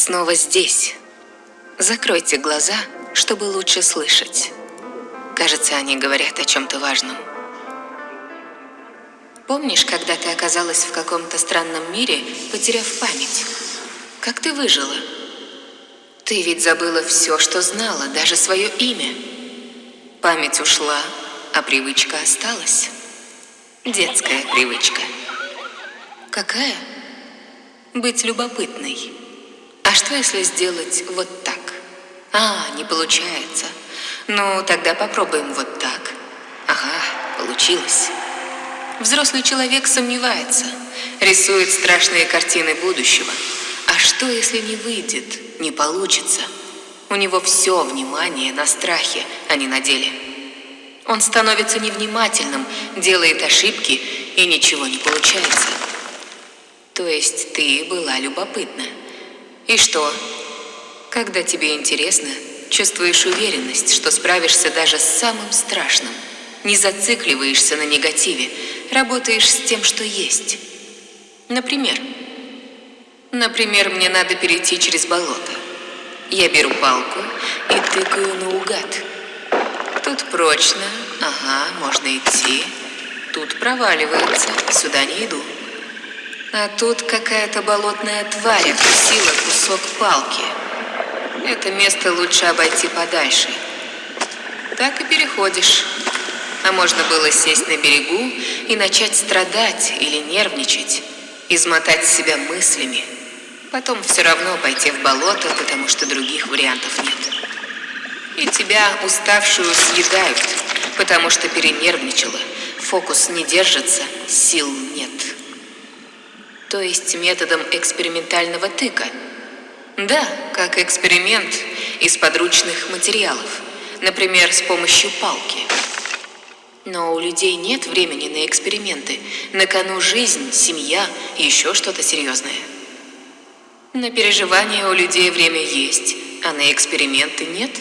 снова здесь. Закройте глаза, чтобы лучше слышать. Кажется, они говорят о чем-то важном. Помнишь, когда ты оказалась в каком-то странном мире, потеряв память? Как ты выжила? Ты ведь забыла все, что знала, даже свое имя. Память ушла, а привычка осталась. Детская привычка. Какая? Быть любопытной. А что, если сделать вот так? А, не получается. Ну, тогда попробуем вот так. Ага, получилось. Взрослый человек сомневается, рисует страшные картины будущего. А что, если не выйдет, не получится? У него все внимание на страхе, а не на деле. Он становится невнимательным, делает ошибки и ничего не получается. То есть ты была любопытна. И что? Когда тебе интересно, чувствуешь уверенность, что справишься даже с самым страшным. Не зацикливаешься на негативе, работаешь с тем, что есть. Например, например, мне надо перейти через болото. Я беру палку и тыкаю наугад. Тут прочно, ага, можно идти. Тут проваливается, сюда не иду. А тут какая-то болотная тварь откусила кусок палки. Это место лучше обойти подальше. Так и переходишь. А можно было сесть на берегу и начать страдать или нервничать, измотать себя мыслями. Потом все равно пойти в болото, потому что других вариантов нет. И тебя, уставшую, съедают, потому что перенервничала. Фокус не держится, сил нет. То есть методом экспериментального тыка. Да, как эксперимент из подручных материалов. Например, с помощью палки. Но у людей нет времени на эксперименты. На кону жизнь, семья еще что-то серьезное. На переживания у людей время есть, а на эксперименты нет.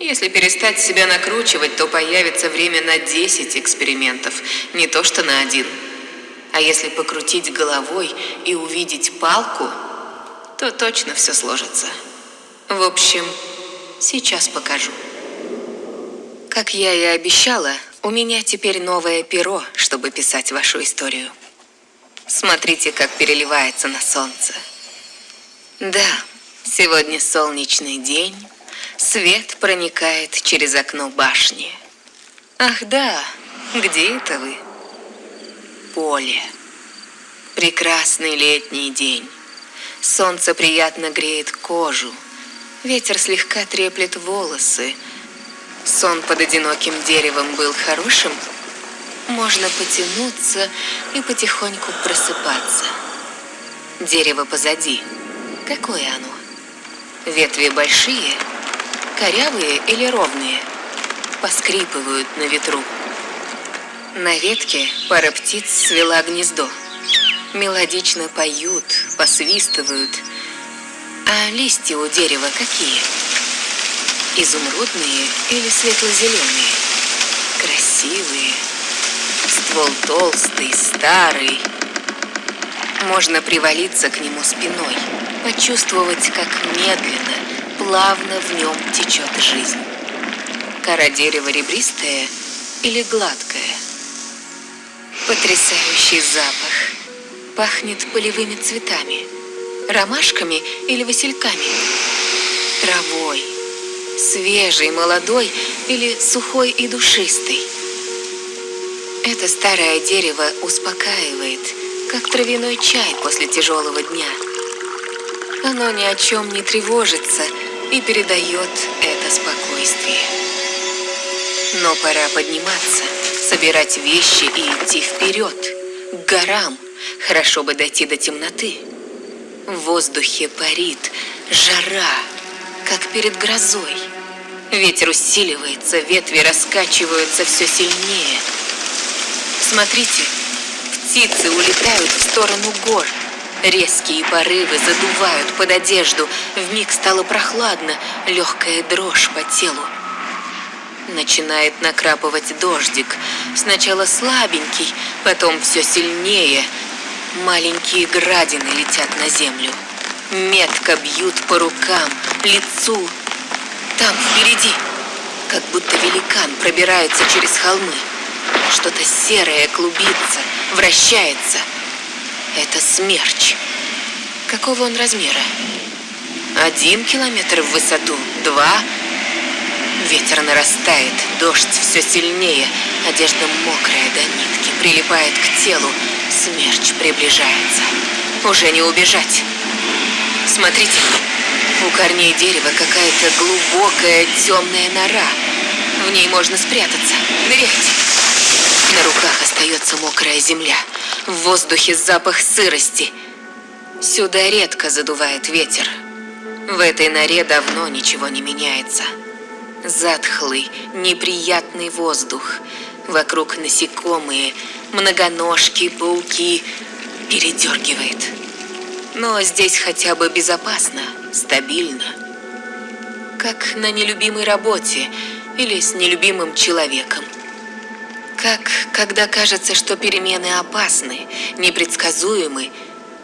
Если перестать себя накручивать, то появится время на 10 экспериментов, не то что на один. А если покрутить головой и увидеть палку, то точно все сложится. В общем, сейчас покажу. Как я и обещала, у меня теперь новое перо, чтобы писать вашу историю. Смотрите, как переливается на солнце. Да, сегодня солнечный день. Свет проникает через окно башни. Ах да, где это вы? Поле. Прекрасный летний день. Солнце приятно греет кожу. Ветер слегка треплет волосы, Сон под одиноким деревом был хорошим. Можно потянуться и потихоньку просыпаться. Дерево позади. Какое оно? Ветви большие, корявые или ровные? Поскрипывают на ветру. На ветке пара птиц свела гнездо. Мелодично поют, посвистывают. А листья у дерева какие? Изумрудные или светло-зеленые? Красивые. Ствол толстый, старый. Можно привалиться к нему спиной, почувствовать, как медленно, плавно в нем течет жизнь. Кора дерева ребристая или гладкая. Потрясающий запах. Пахнет полевыми цветами, ромашками или васильками, травой свежий, молодой или сухой и душистый. Это старое дерево успокаивает, как травяной чай после тяжелого дня. Оно ни о чем не тревожится и передает это спокойствие. Но пора подниматься, собирать вещи и идти вперед, к горам. Хорошо бы дойти до темноты. В воздухе парит жара, как перед грозой. Ветер усиливается, ветви раскачиваются все сильнее. Смотрите, птицы улетают в сторону гор. Резкие порывы задувают под одежду. В миг стало прохладно, легкая дрожь по телу. Начинает накрапывать дождик. Сначала слабенький, потом все сильнее. Маленькие градины летят на землю. Метко бьют по рукам, лицу. Там, впереди, как будто великан пробирается через холмы. Что-то серое клубится, вращается. Это смерч. Какого он размера? Один километр в высоту, два. Ветер нарастает, дождь все сильнее, одежда мокрая до нитки, прилипает к телу. Смерч приближается. Уже не убежать. Смотрите, у корней дерева какая-то глубокая темная нора. В ней можно спрятаться. Ныряйте. На руках остается мокрая земля. В воздухе запах сырости. Сюда редко задувает ветер. В этой норе давно ничего не меняется. Затхлый, неприятный воздух. Вокруг насекомые, многоножки, пауки. Передергивает. Но здесь хотя бы безопасно, стабильно. Как на нелюбимой работе или с нелюбимым человеком. Как когда кажется, что перемены опасны, непредсказуемы,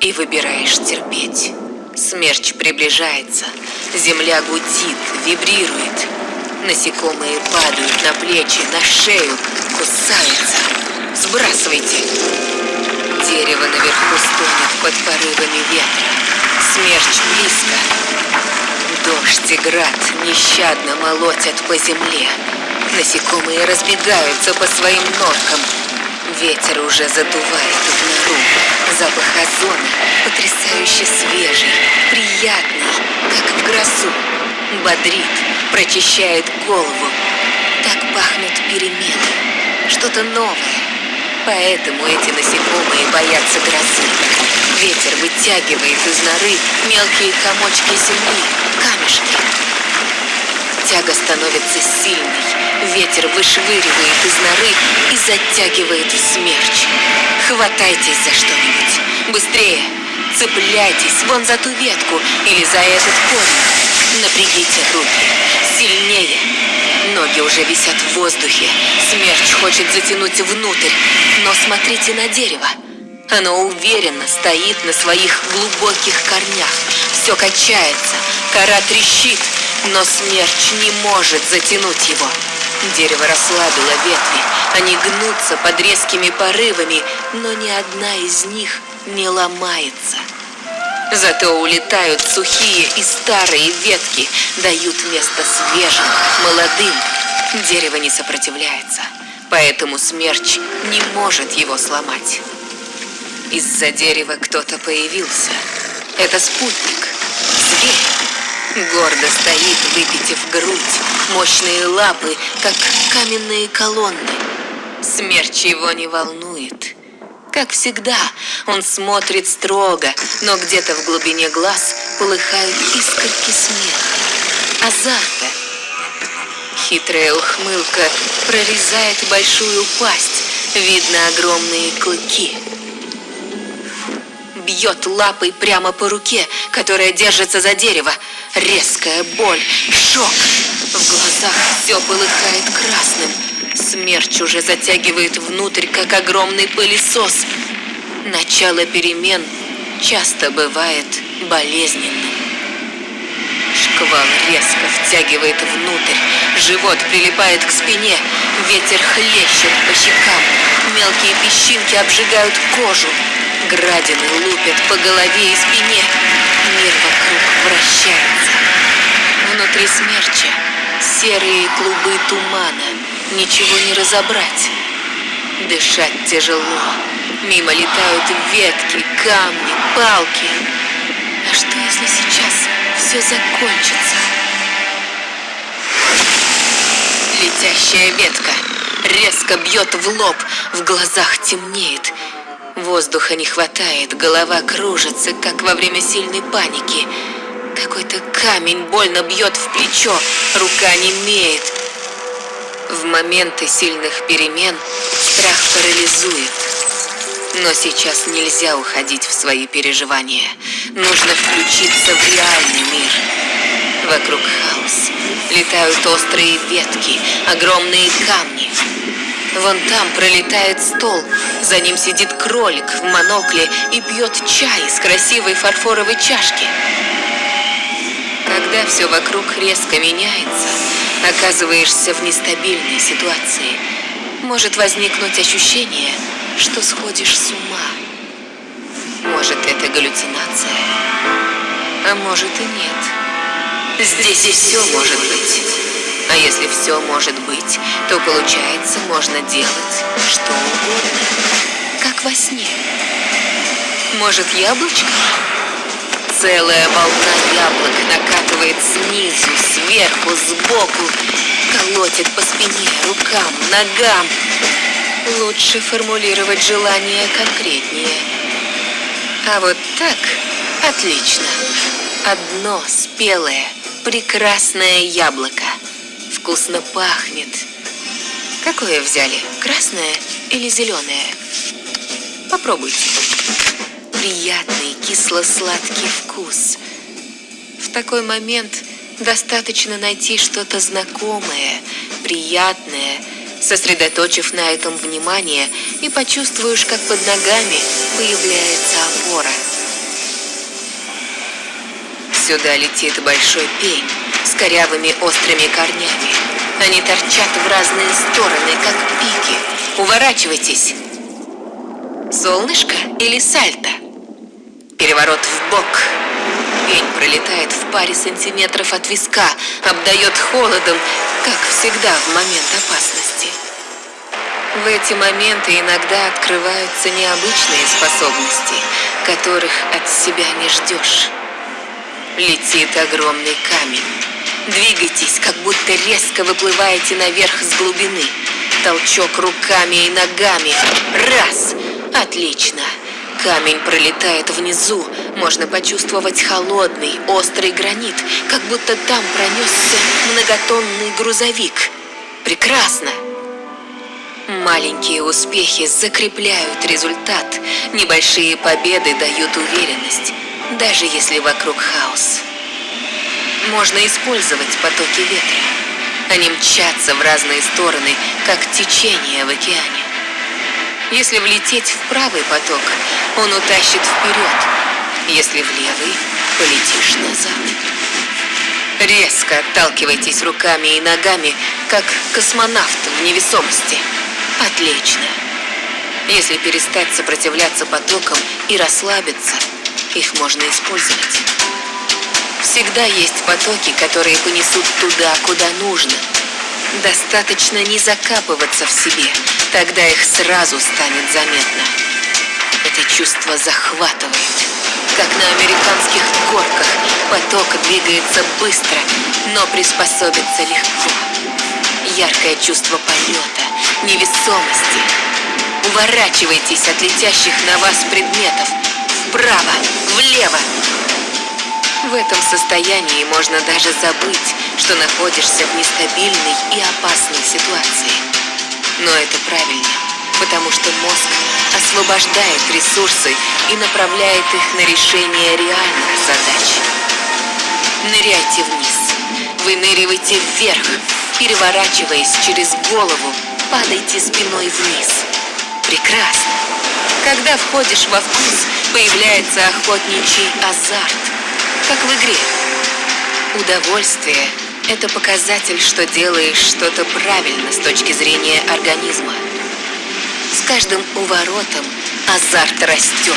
и выбираешь терпеть. Смерч приближается, земля гудит, вибрирует. Насекомые падают на плечи, на шею, кусаются. Сбрасывайте. Дерево наверху стонет под порывами ветра. Смерч близко. Дождь и град нещадно молотят по земле. Насекомые разбегаются по своим норкам. Ветер уже задувает в нору. Запах озона потрясающе свежий, приятный, как в грозу. Бодрит, прочищает голову. Так пахнут перемены. Что-то новое. Поэтому эти насекомые боятся грозы. Ветер вытягивает из норы мелкие комочки земли, камешки. Тяга становится сильной. Ветер вышвыривает из норы и затягивает в смерч. Хватайтесь за что-нибудь. Быстрее. Цепляйтесь вон за ту ветку или за этот корень. Напрягите руки. Сильнее. Ноги уже висят в воздухе. Смерч хочет затянуть внутрь. Но смотрите на дерево. Оно уверенно стоит на своих глубоких корнях. Все качается, кора трещит, но смерч не может затянуть его. Дерево расслабило ветви, они гнутся под резкими порывами, но ни одна из них не ломается. Зато улетают сухие и старые ветки, дают место свежим, молодым. Дерево не сопротивляется, поэтому смерч не может его сломать. Из-за дерева кто-то появился. Это спутник, зверь. Гордо стоит, выпитив грудь, мощные лапы, как каменные колонны. Смерч его не волнует. Как всегда, он смотрит строго, но где-то в глубине глаз полыхают искорки смеха, азарта. Хитрая ухмылка прорезает большую пасть, видно огромные клыки. Бьет лапой прямо по руке, которая держится за дерево. Резкая боль, шок. В глазах все полыхает красным. Смерч уже затягивает внутрь, как огромный пылесос. Начало перемен часто бывает болезненным. Шквал резко втягивает внутрь, живот прилипает к спине, ветер хлещет по щекам, мелкие песчинки обжигают кожу, градины лупят по голове и спине, мир вокруг вращается. Внутри смерча серые клубы тумана, ничего не разобрать. Дышать тяжело, мимо летают ветки, камни, палки. А что если сейчас все закончится? Летящая ветка резко бьет в лоб, в глазах темнеет. Воздуха не хватает, голова кружится, как во время сильной паники. Какой-то камень больно бьет в плечо, рука немеет. В моменты сильных перемен страх парализует. Но сейчас нельзя уходить в свои переживания. Нужно включиться в реальный мир. Вокруг хаос. Летают острые ветки, огромные камни. Вон там пролетает стол, за ним сидит кролик в монокле и пьет чай из красивой фарфоровой чашки. Когда все вокруг резко меняется, оказываешься в нестабильной ситуации. Может возникнуть ощущение, что сходишь с ума. Может, это галлюцинация, а может и нет. Здесь все может быть. А если все может быть, то получается можно делать что угодно, как во сне. Может, яблочко? Целая волна яблок накатывает снизу, сверху, сбоку, колотит по спине, рукам, ногам. Лучше формулировать желание конкретнее. А вот так отлично. Одно спелое, прекрасное яблоко. Вкусно пахнет. Какое взяли? Красное или зеленое? Попробуйте приятный кисло-сладкий вкус. В такой момент достаточно найти что-то знакомое, приятное, сосредоточив на этом внимание и почувствуешь, как под ногами появляется опора. Сюда летит большой пень с корявыми острыми корнями. Они торчат в разные стороны, как пики. Уворачивайтесь. Солнышко или сальто? Переворот в бок. Пень пролетает в паре сантиметров от виска, обдает холодом, как всегда в момент опасности. В эти моменты иногда открываются необычные способности, которых от себя не ждешь. Летит огромный камень. Двигайтесь, как будто резко выплываете наверх с глубины. Толчок руками и ногами. Раз! Отлично! Камень пролетает внизу, можно почувствовать холодный, острый гранит, как будто там пронесся многотонный грузовик. Прекрасно! Маленькие успехи закрепляют результат, небольшие победы дают уверенность, даже если вокруг хаос. Можно использовать потоки ветра. Они мчатся в разные стороны, как течение в океане. Если влететь в правый поток, он утащит вперед. Если в левый, полетишь назад. Резко отталкивайтесь руками и ногами, как космонавт в невесомости. Отлично. Если перестать сопротивляться потокам и расслабиться, их можно использовать. Всегда есть потоки, которые понесут туда, куда нужно. Достаточно не закапываться в себе, тогда их сразу станет заметно. Это чувство захватывает. Как на американских горках, поток двигается быстро, но приспособиться легко. Яркое чувство полета, невесомости. Уворачивайтесь от летящих на вас предметов. Вправо, влево. В этом состоянии можно даже забыть, что находишься в нестабильной и опасной ситуации. Но это правильно, потому что мозг освобождает ресурсы и направляет их на решение реальных задач. Ныряйте вниз, выныривайте вверх, переворачиваясь через голову, падайте спиной вниз. Прекрасно. Когда входишь во вкус, появляется охотничий азарт, как в игре. Удовольствие – это показатель, что делаешь что-то правильно с точки зрения организма. С каждым уворотом азарт растет.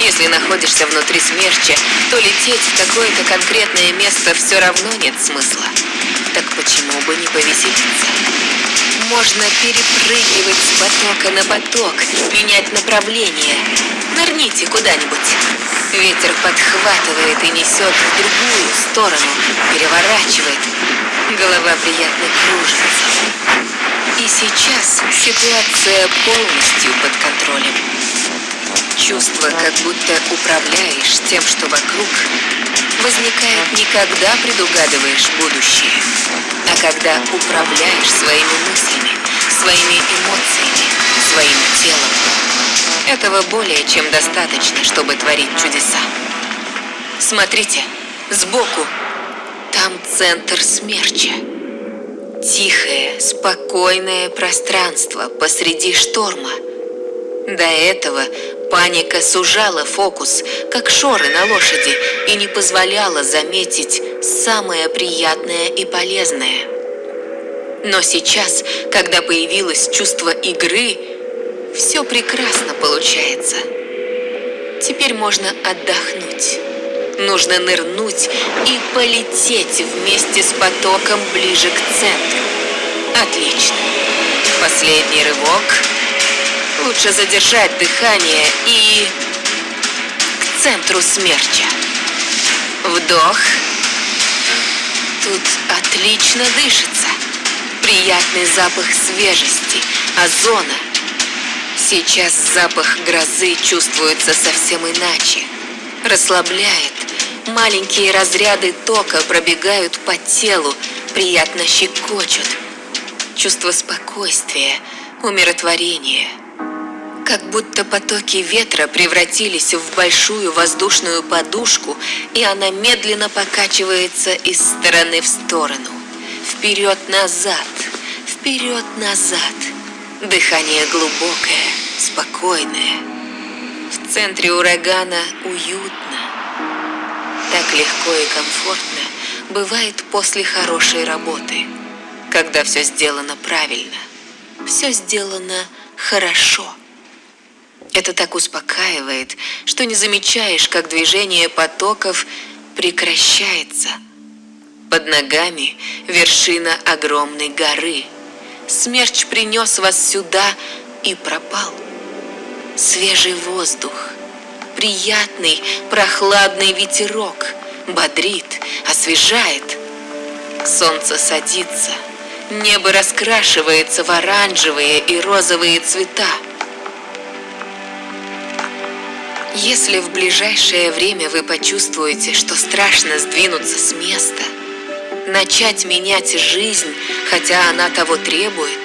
Если находишься внутри смерча, то лететь в какое-то конкретное место все равно нет смысла. Так почему бы не повеселиться? Можно перепрыгивать с потока на поток, менять направление. Нырните куда-нибудь. Ветер подхватывает и несет в другую сторону, переворачивает. Голова приятно кружится. И сейчас ситуация полностью под контролем. Чувство, как будто управляешь тем, что вокруг, возникает не когда предугадываешь будущее, а когда управляешь своими мыслями, своими эмоциями, своим телом. Этого более чем достаточно, чтобы творить чудеса. Смотрите, сбоку. Там центр смерча. Тихое, спокойное пространство посреди шторма. До этого паника сужала фокус, как шоры на лошади, и не позволяла заметить самое приятное и полезное. Но сейчас, когда появилось чувство игры, все прекрасно получается. Теперь можно отдохнуть. Нужно нырнуть и полететь вместе с потоком ближе к центру. Отлично. Последний рывок. Лучше задержать дыхание и... к центру смерча. Вдох. Тут отлично дышится. Приятный запах свежести, озона. Сейчас запах грозы чувствуется совсем иначе. Расслабляет, Маленькие разряды тока пробегают по телу, приятно щекочут. Чувство спокойствия, умиротворения. Как будто потоки ветра превратились в большую воздушную подушку, и она медленно покачивается из стороны в сторону. Вперед-назад, вперед-назад. Дыхание глубокое, спокойное. В центре урагана уютно. Так легко и комфортно бывает после хорошей работы, когда все сделано правильно, все сделано хорошо. Это так успокаивает, что не замечаешь, как движение потоков прекращается. Под ногами вершина огромной горы. Смерч принес вас сюда и пропал. Свежий воздух – приятный, прохладный ветерок, бодрит, освежает. Солнце садится, небо раскрашивается в оранжевые и розовые цвета. Если в ближайшее время вы почувствуете, что страшно сдвинуться с места, начать менять жизнь, хотя она того требует,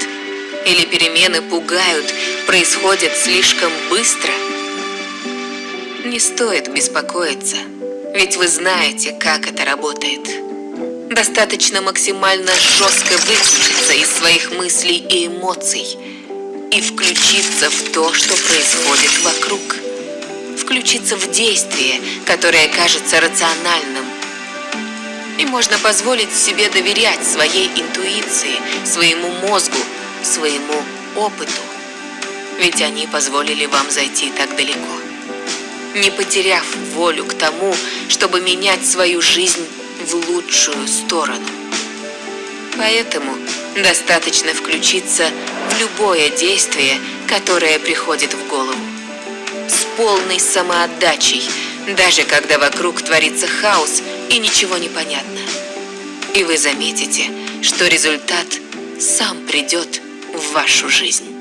или перемены пугают, происходят слишком быстро – не стоит беспокоиться, ведь вы знаете, как это работает. Достаточно максимально жестко выключиться из своих мыслей и эмоций и включиться в то, что происходит вокруг. Включиться в действие, которое кажется рациональным. И можно позволить себе доверять своей интуиции, своему мозгу, своему опыту. Ведь они позволили вам зайти так далеко не потеряв волю к тому, чтобы менять свою жизнь в лучшую сторону. Поэтому достаточно включиться в любое действие, которое приходит в голову. С полной самоотдачей, даже когда вокруг творится хаос и ничего не понятно. И вы заметите, что результат сам придет в вашу жизнь.